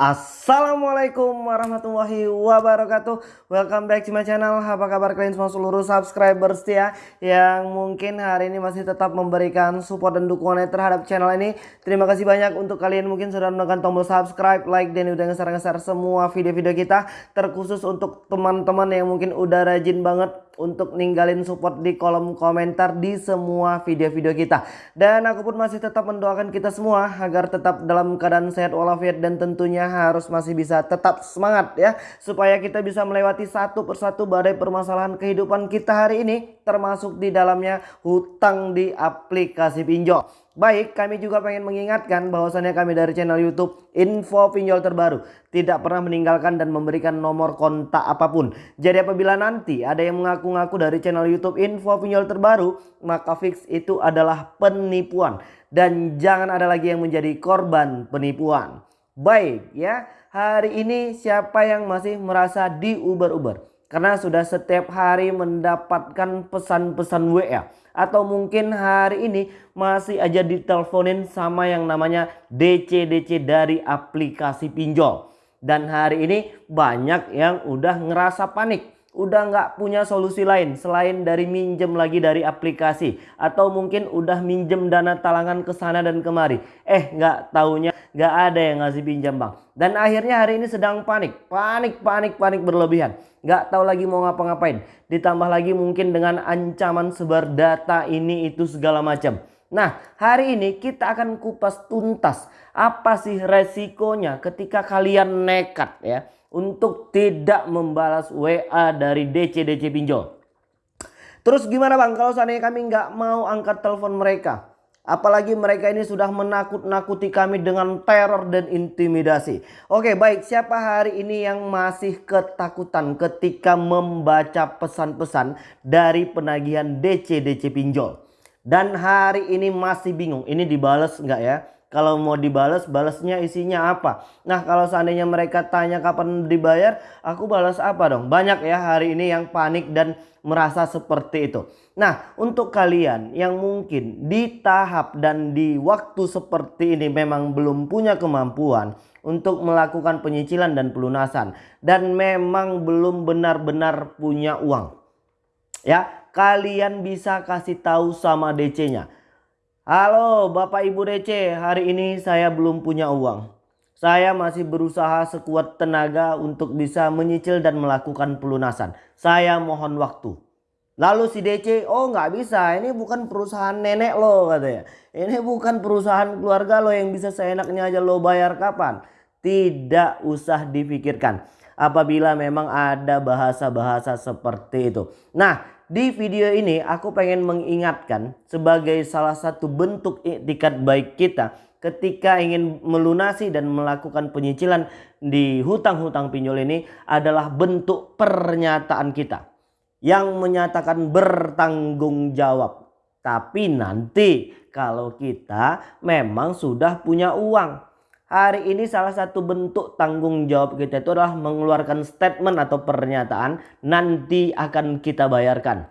Assalamualaikum warahmatullahi wabarakatuh. Welcome back to my channel. Apa kabar kalian semua seluruh subscriber setia Yang mungkin hari ini masih tetap memberikan support dan dukungannya terhadap channel ini. Terima kasih banyak untuk kalian mungkin sudah menekan tombol subscribe, like, dan udah ngeser-ngeser semua video-video kita. Terkhusus untuk teman-teman yang mungkin udah rajin banget untuk ninggalin support di kolom komentar di semua video-video kita. Dan aku pun masih tetap mendoakan kita semua agar tetap dalam keadaan sehat walafiat dan tentunya harus masih bisa tetap semangat ya. Supaya kita bisa melewati satu persatu badai permasalahan kehidupan kita hari ini termasuk di dalamnya hutang di aplikasi pinjol. Baik, kami juga pengen mengingatkan bahwasannya kami dari channel YouTube Info Pinjol Terbaru tidak pernah meninggalkan dan memberikan nomor kontak apa pun. Jadi apabila nanti ada yang mengaku-ngaku dari channel YouTube Info Pinjol Terbaru, maka fix itu adalah penipuan dan jangan ada lagi yang menjadi korban penipuan. Baik ya, hari ini siapa yang masih merasa di Uber-Uber? Karena sudah setiap hari mendapatkan pesan-pesan WA atau mungkin hari ini masih aja diteleponin sama yang namanya DC-DC dari aplikasi pinjol. Dan hari ini banyak yang udah ngerasa panik. Udah nggak punya solusi lain selain dari minjem lagi dari aplikasi. Atau mungkin udah minjem dana talangan ke sana dan kemari. Eh nggak taunya nggak ada yang ngasih pinjam bang. Dan akhirnya hari ini sedang panik, panik, panik, panik berlebihan. Nggak tahu lagi mau ngapa-ngapain. Ditambah lagi mungkin dengan ancaman sebar data ini itu segala macam. Nah hari ini kita akan kupas tuntas apa sih resikonya ketika kalian nekat ya. Untuk tidak membalas WA dari DC-DC pinjol. Terus gimana bang kalau seandainya kami nggak mau angkat telepon mereka? Apalagi mereka ini sudah menakut-nakuti kami dengan teror dan intimidasi. Oke baik siapa hari ini yang masih ketakutan ketika membaca pesan-pesan dari penagihan DC-DC pinjol. Dan hari ini masih bingung ini dibales nggak ya? Kalau mau dibales, balasnya isinya apa? Nah, kalau seandainya mereka tanya kapan dibayar, aku balas apa dong? Banyak ya hari ini yang panik dan merasa seperti itu. Nah, untuk kalian yang mungkin di tahap dan di waktu seperti ini memang belum punya kemampuan untuk melakukan penyicilan dan pelunasan dan memang belum benar-benar punya uang. Ya, kalian bisa kasih tahu sama DC-nya Halo Bapak Ibu DC, hari ini saya belum punya uang. Saya masih berusaha sekuat tenaga untuk bisa menyicil dan melakukan pelunasan. Saya mohon waktu. Lalu si DC, oh nggak bisa, ini bukan perusahaan nenek lo katanya. Ini bukan perusahaan keluarga lo yang bisa seenaknya aja lo bayar kapan. Tidak usah difikirkan apabila memang ada bahasa-bahasa seperti itu. Nah di video ini aku pengen mengingatkan sebagai salah satu bentuk etikat baik kita ketika ingin melunasi dan melakukan penyicilan di hutang-hutang pinjol ini adalah bentuk pernyataan kita yang menyatakan bertanggung jawab. Tapi nanti kalau kita memang sudah punya uang Hari ini salah satu bentuk tanggung jawab kita itu adalah mengeluarkan statement atau pernyataan nanti akan kita bayarkan.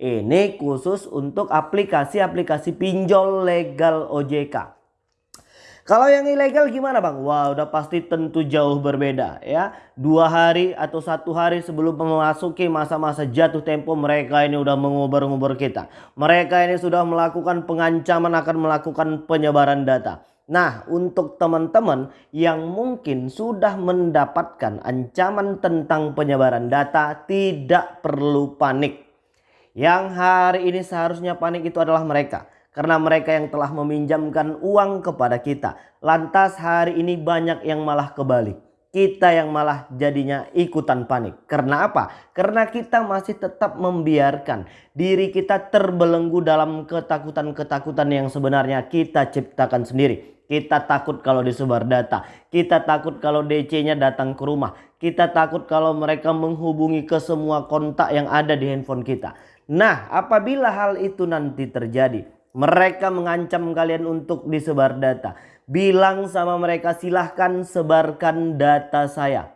Ini khusus untuk aplikasi-aplikasi pinjol legal OJK. Kalau yang ilegal gimana bang? Wah udah pasti tentu jauh berbeda ya. Dua hari atau satu hari sebelum memasuki masa-masa jatuh tempo mereka ini udah mengubur-ngubur kita. Mereka ini sudah melakukan pengancaman akan melakukan penyebaran data. Nah, untuk teman-teman yang mungkin sudah mendapatkan ancaman tentang penyebaran data, tidak perlu panik. Yang hari ini seharusnya panik itu adalah mereka. Karena mereka yang telah meminjamkan uang kepada kita. Lantas hari ini banyak yang malah kebalik kita yang malah jadinya ikutan panik. Karena apa? Karena kita masih tetap membiarkan diri kita terbelenggu dalam ketakutan-ketakutan yang sebenarnya kita ciptakan sendiri. Kita takut kalau disebar data. Kita takut kalau DC-nya datang ke rumah. Kita takut kalau mereka menghubungi ke semua kontak yang ada di handphone kita. Nah apabila hal itu nanti terjadi. Mereka mengancam kalian untuk disebar data bilang sama mereka silahkan sebarkan data saya.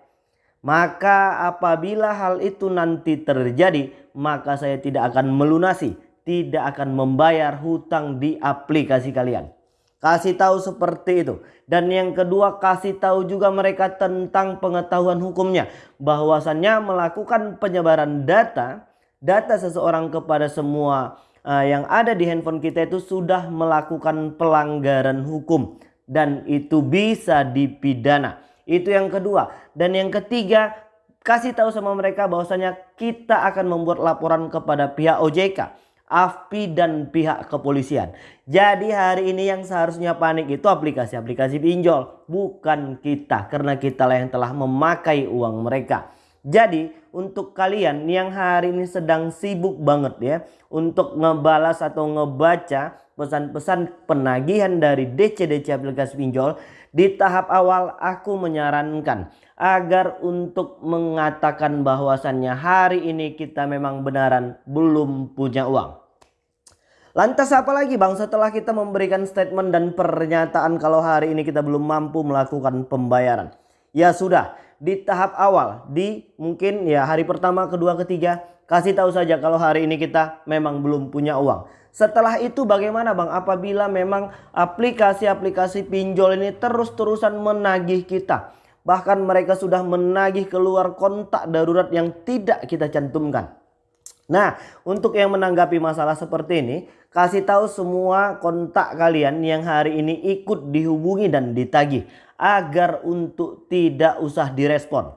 Maka apabila hal itu nanti terjadi maka saya tidak akan melunasi, tidak akan membayar hutang di aplikasi kalian. Kasih tahu seperti itu. Dan yang kedua kasih tahu juga mereka tentang pengetahuan hukumnya. Bahwasannya melakukan penyebaran data, data seseorang kepada semua uh, yang ada di handphone kita itu sudah melakukan pelanggaran hukum. Dan itu bisa dipidana. Itu yang kedua. Dan yang ketiga kasih tahu sama mereka bahwasanya kita akan membuat laporan kepada pihak OJK AFPI dan pihak kepolisian. Jadi hari ini yang seharusnya panik itu aplikasi-aplikasi pinjol. Bukan kita karena kita lah yang telah memakai uang mereka. Jadi untuk kalian yang hari ini sedang sibuk banget ya. Untuk ngebalas atau ngebaca pesan-pesan penagihan dari DC-DC aplikasi pinjol. Di tahap awal aku menyarankan agar untuk mengatakan bahwasannya hari ini kita memang benaran belum punya uang. Lantas apa lagi bang setelah kita memberikan statement dan pernyataan kalau hari ini kita belum mampu melakukan pembayaran. Ya sudah di tahap awal di mungkin ya hari pertama kedua ketiga kasih tahu saja kalau hari ini kita memang belum punya uang. Setelah itu bagaimana bang apabila memang aplikasi-aplikasi pinjol ini terus-terusan menagih kita. Bahkan mereka sudah menagih keluar kontak darurat yang tidak kita cantumkan. Nah untuk yang menanggapi masalah seperti ini kasih tahu semua kontak kalian yang hari ini ikut dihubungi dan ditagih. Agar untuk tidak usah direspon.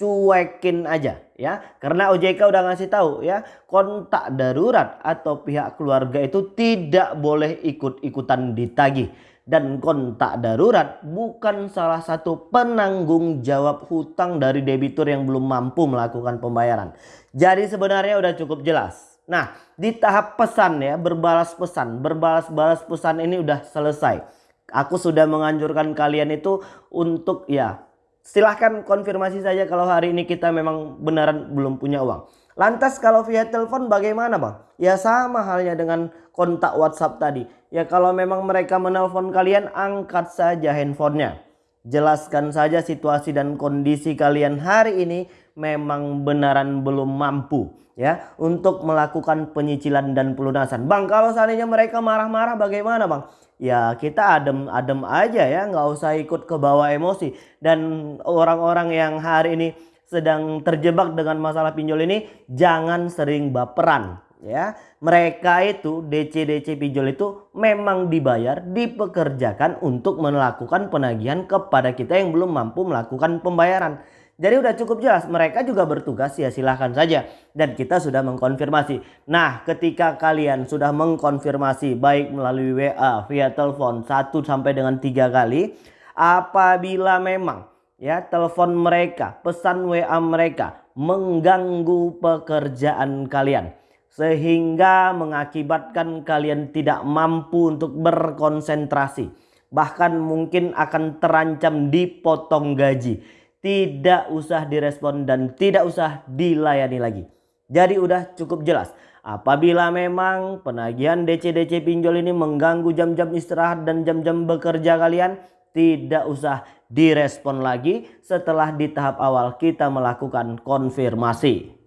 Cuekin aja ya. Karena OJK udah ngasih tahu ya. Kontak darurat atau pihak keluarga itu tidak boleh ikut-ikutan ditagih dan kontak darurat bukan salah satu penanggung jawab hutang dari debitur yang belum mampu melakukan pembayaran. Jadi sebenarnya udah cukup jelas. Nah di tahap pesan ya berbalas pesan berbalas-balas pesan ini udah selesai. Aku sudah menganjurkan kalian itu untuk ya silahkan konfirmasi saja kalau hari ini kita memang beneran belum punya uang. Lantas kalau via telepon bagaimana bang? Ya sama halnya dengan kontak WhatsApp tadi. Ya kalau memang mereka menelpon kalian angkat saja handphonenya. Jelaskan saja situasi dan kondisi kalian hari ini memang benaran belum mampu ya untuk melakukan penyicilan dan pelunasan. Bang kalau seandainya mereka marah-marah bagaimana bang? Ya kita adem-adem aja ya nggak usah ikut ke bawah emosi. Dan orang-orang yang hari ini sedang terjebak dengan masalah pinjol ini jangan sering baperan ya. Mereka itu DC-DC pinjol itu memang dibayar, dipekerjakan untuk melakukan penagihan kepada kita yang belum mampu melakukan pembayaran. Jadi udah cukup jelas mereka juga bertugas ya silahkan saja dan kita sudah mengkonfirmasi. Nah ketika kalian sudah mengkonfirmasi baik melalui WA via telepon 1 sampai dengan 3 kali apabila memang ya telepon mereka, pesan WA mereka mengganggu pekerjaan kalian sehingga mengakibatkan kalian tidak mampu untuk berkonsentrasi. Bahkan mungkin akan terancam dipotong gaji. Tidak usah direspon dan tidak usah dilayani lagi. Jadi udah cukup jelas. Apabila memang penagihan DC-DC pinjol ini mengganggu jam-jam istirahat dan jam-jam bekerja kalian tidak usah direspon lagi. Setelah di tahap awal kita melakukan konfirmasi.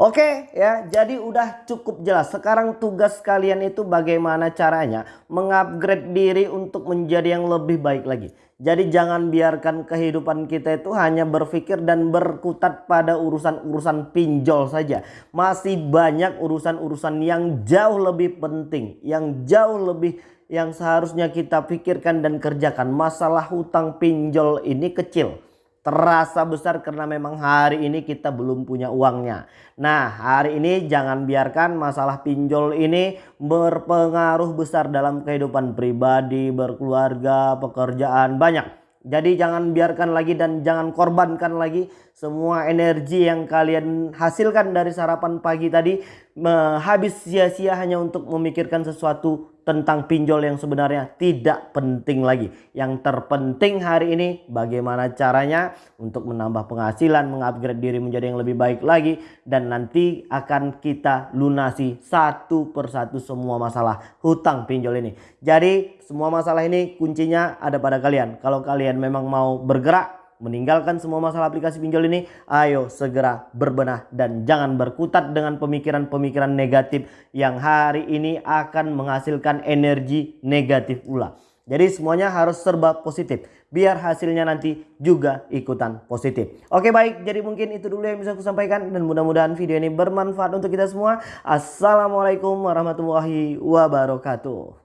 Oke ya jadi udah cukup jelas sekarang tugas kalian itu bagaimana caranya mengupgrade diri untuk menjadi yang lebih baik lagi. Jadi jangan biarkan kehidupan kita itu hanya berpikir dan berkutat pada urusan-urusan pinjol saja. Masih banyak urusan-urusan yang jauh lebih penting, yang jauh lebih yang seharusnya kita pikirkan dan kerjakan. Masalah hutang pinjol ini kecil. Terasa besar karena memang hari ini kita belum punya uangnya. Nah hari ini jangan biarkan masalah pinjol ini berpengaruh besar dalam kehidupan pribadi, berkeluarga, pekerjaan banyak. Jadi jangan biarkan lagi dan jangan korbankan lagi semua energi yang kalian hasilkan dari sarapan pagi tadi habis sia-sia hanya untuk memikirkan sesuatu tentang pinjol yang sebenarnya tidak penting lagi. Yang terpenting hari ini bagaimana caranya untuk menambah penghasilan, mengupgrade diri menjadi yang lebih baik lagi. Dan nanti akan kita lunasi satu persatu semua masalah hutang pinjol ini. Jadi semua masalah ini kuncinya ada pada kalian. Kalau kalian memang mau bergerak meninggalkan semua masalah aplikasi pinjol ini, ayo segera berbenah dan jangan berkutat dengan pemikiran-pemikiran negatif yang hari ini akan menghasilkan energi negatif pula. Jadi semuanya harus serba positif. Biar hasilnya nanti juga ikutan positif. Oke baik, jadi mungkin itu dulu yang bisa aku sampaikan. Dan mudah-mudahan video ini bermanfaat untuk kita semua. Assalamualaikum warahmatullahi wabarakatuh.